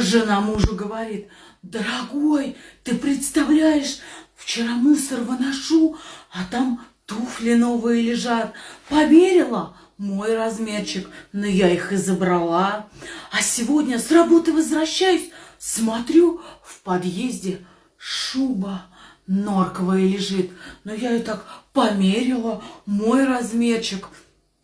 Жена мужу говорит, дорогой, ты представляешь, вчера мусор выношу, а там туфли новые лежат. Поверила? Мой размерчик, но я их и забрала. А сегодня с работы возвращаюсь, смотрю, в подъезде шуба норковая лежит. Но я и так померила, мой размерчик.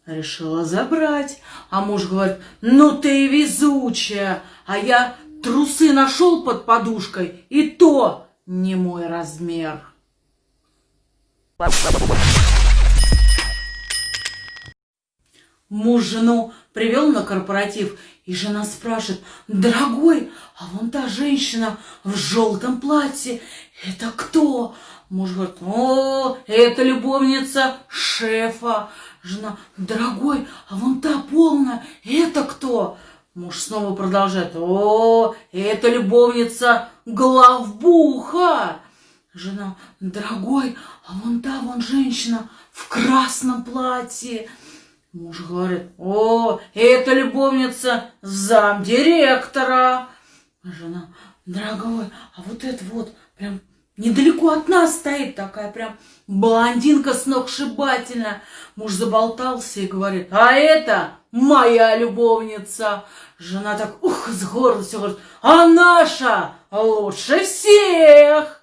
Решила забрать. А муж говорит, ну ты везучая. А я трусы нашел под подушкой, и то не мой размер. Муж жену привел на корпоратив, и жена спрашивает, дорогой, а вон та женщина в желтом платье, это кто? Муж говорит, о, это любовница шефа. Жена, дорогой, а вон та полная, это кто? Муж снова продолжает, о, это любовница главбуха. Жена, дорогой, а вон та вон женщина в красном платье. Муж говорит, о, это любовница замдиректора. Жена, дорогой, а вот это вот прям недалеко от нас стоит такая прям блондинка сногсшибательная. Муж заболтался и говорит, а это моя любовница. Жена так, ух, с гордостью говорит, а наша лучше всех.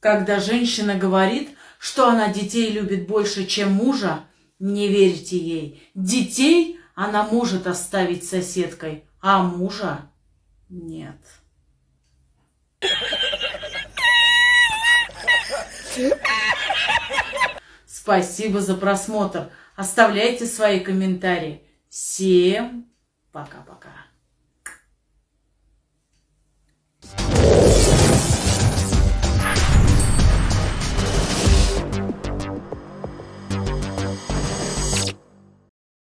Когда женщина говорит, что она детей любит больше, чем мужа, не верьте ей. Детей она может оставить соседкой, а мужа нет. Спасибо за просмотр. Оставляйте свои комментарии. Всем пока-пока.